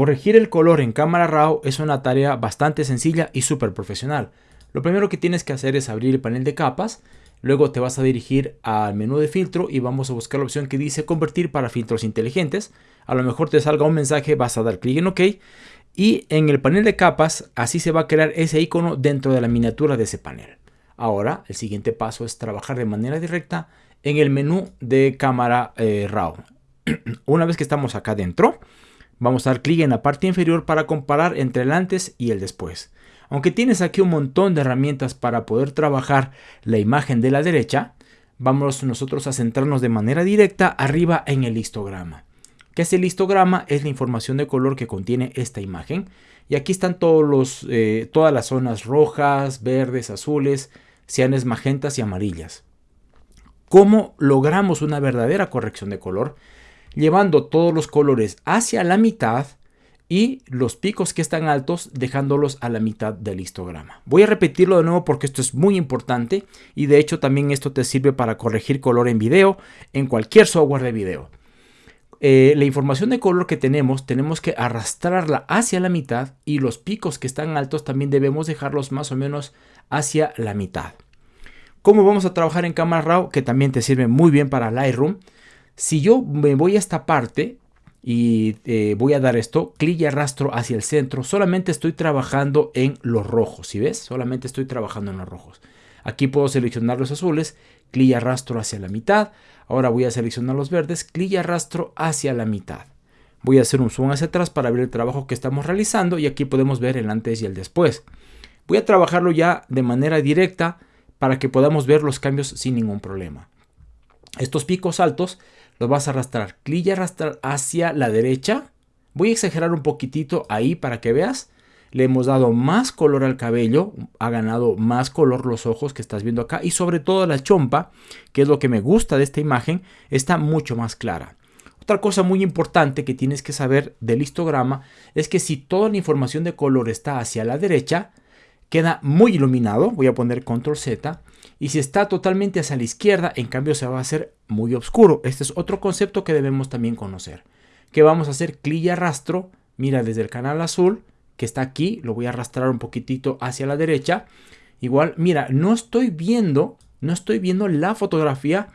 Corregir el color en cámara RAW es una tarea bastante sencilla y súper profesional. Lo primero que tienes que hacer es abrir el panel de capas, luego te vas a dirigir al menú de filtro y vamos a buscar la opción que dice convertir para filtros inteligentes. A lo mejor te salga un mensaje, vas a dar clic en OK y en el panel de capas así se va a crear ese icono dentro de la miniatura de ese panel. Ahora el siguiente paso es trabajar de manera directa en el menú de cámara eh, RAW. Una vez que estamos acá dentro, Vamos a dar clic en la parte inferior para comparar entre el antes y el después. Aunque tienes aquí un montón de herramientas para poder trabajar la imagen de la derecha, vamos nosotros a centrarnos de manera directa arriba en el histograma. ¿Qué es el histograma? Es la información de color que contiene esta imagen. Y aquí están todos los, eh, todas las zonas rojas, verdes, azules, cianes, magentas y amarillas. ¿Cómo logramos una verdadera corrección de color? Llevando todos los colores hacia la mitad y los picos que están altos dejándolos a la mitad del histograma. Voy a repetirlo de nuevo porque esto es muy importante y de hecho también esto te sirve para corregir color en video en cualquier software de video. Eh, la información de color que tenemos tenemos que arrastrarla hacia la mitad y los picos que están altos también debemos dejarlos más o menos hacia la mitad. ¿Cómo vamos a trabajar en Camera Raw? Que también te sirve muy bien para Lightroom. Si yo me voy a esta parte y eh, voy a dar esto, clic y arrastro hacia el centro, solamente estoy trabajando en los rojos, ¿sí ves? Solamente estoy trabajando en los rojos. Aquí puedo seleccionar los azules, clic y arrastro hacia la mitad. Ahora voy a seleccionar los verdes, clic y arrastro hacia la mitad. Voy a hacer un zoom hacia atrás para ver el trabajo que estamos realizando y aquí podemos ver el antes y el después. Voy a trabajarlo ya de manera directa para que podamos ver los cambios sin ningún problema. Estos picos altos lo vas a arrastrar. Clic y arrastrar hacia la derecha. Voy a exagerar un poquitito ahí para que veas. Le hemos dado más color al cabello, ha ganado más color los ojos que estás viendo acá y sobre todo la chompa, que es lo que me gusta de esta imagen, está mucho más clara. Otra cosa muy importante que tienes que saber del histograma es que si toda la información de color está hacia la derecha, queda muy iluminado, voy a poner control Z, y si está totalmente hacia la izquierda, en cambio se va a hacer muy oscuro. Este es otro concepto que debemos también conocer. Que vamos a hacer clic y arrastro, mira desde el canal azul, que está aquí, lo voy a arrastrar un poquitito hacia la derecha. Igual, mira, no estoy viendo, no estoy viendo la fotografía,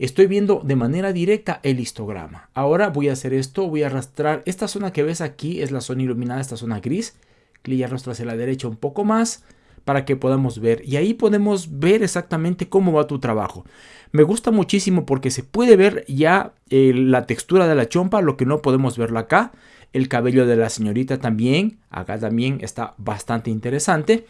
estoy viendo de manera directa el histograma. Ahora voy a hacer esto, voy a arrastrar, esta zona que ves aquí es la zona iluminada, esta zona gris, clic y arrastro hacia la derecha un poco más para que podamos ver y ahí podemos ver exactamente cómo va tu trabajo. Me gusta muchísimo porque se puede ver ya eh, la textura de la chompa, lo que no podemos verlo acá. El cabello de la señorita también, acá también está bastante interesante.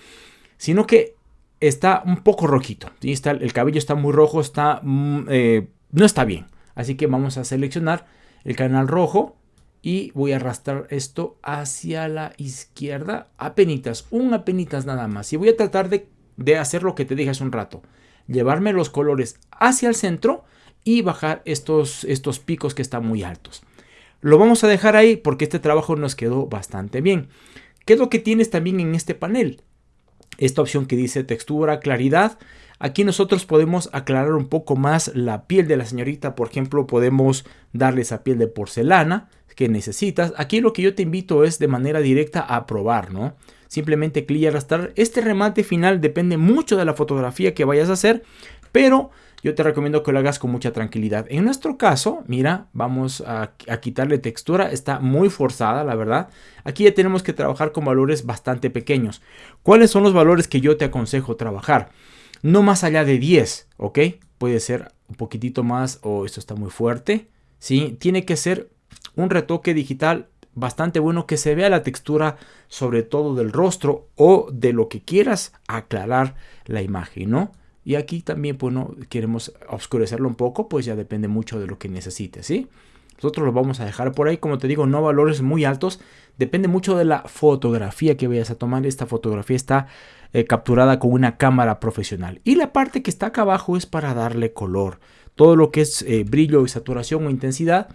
Sino que está un poco rojito. Está, el cabello está muy rojo, está, mm, eh, no está bien. Así que vamos a seleccionar el canal rojo y voy a arrastrar esto hacia la izquierda apenitas, un apenitas nada más. Y voy a tratar de, hacer lo que te dije hace un rato llevarme los colores hacia el centro y bajar estos, estos picos que están muy altos. Lo vamos a dejar ahí porque este trabajo nos quedó bastante bien. ¿qué es lo que tienes también en este panel? esta opción que dice textura, claridad. Aquí nosotros podemos aclarar un poco más la piel de la señorita. Por ejemplo, podemos darle esa piel de porcelana que necesitas. Aquí lo que yo te invito es de manera directa a probar, ¿no? Simplemente clic y arrastrar. Este remate final depende mucho de la fotografía que vayas a hacer, pero yo te recomiendo que lo hagas con mucha tranquilidad. En nuestro caso, mira, vamos a, quitarle textura, está muy forzada, la verdad. Aquí ya tenemos que trabajar con valores bastante pequeños. ¿Cuáles son los valores que yo te aconsejo trabajar? No más allá de 10, ¿ok? Puede ser un poquitito más o esto está muy fuerte, ¿sí? Tiene que ser un retoque digital bastante bueno que se vea la textura sobre todo del rostro o de lo que quieras aclarar la imagen, ¿no? Y aquí también, pues, queremos oscurecerlo un poco, pues ya depende mucho de lo que necesites, ¿sí? Nosotros lo vamos a dejar por ahí, como te digo, no valores muy altos. Depende mucho de la fotografía que vayas a tomar. Esta fotografía está eh, capturada con una cámara profesional. Y la parte que está acá abajo es para darle color. Todo lo que es eh, brillo saturación o intensidad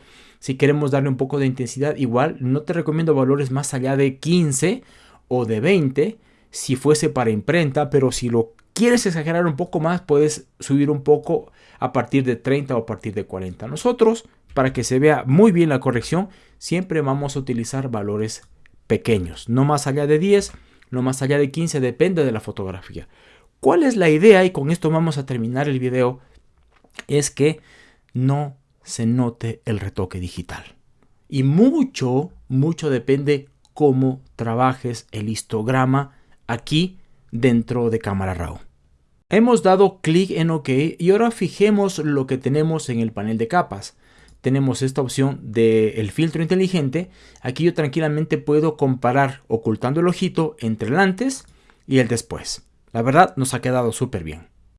si queremos darle un poco de intensidad, igual no te recomiendo valores más allá de 15 o de 20 si fuese para imprenta, pero si lo quieres exagerar un poco más, puedes subir un poco a partir de 30 o a partir de 40. Nosotros para que se vea muy bien la corrección, siempre vamos a utilizar valores pequeños, no más allá de 10, no más allá de 15, depende de la fotografía. ¿Cuál es la idea? Y con esto vamos a terminar el video. Es que no se note el retoque digital. Y mucho, mucho depende cómo trabajes el histograma aquí dentro de Cámara RAW. Hemos dado clic en OK y ahora fijemos lo que tenemos en el panel de capas. Tenemos esta opción del filtro inteligente. Aquí yo tranquilamente puedo comparar ocultando el ojito entre el antes y el después. La verdad nos ha quedado súper bien.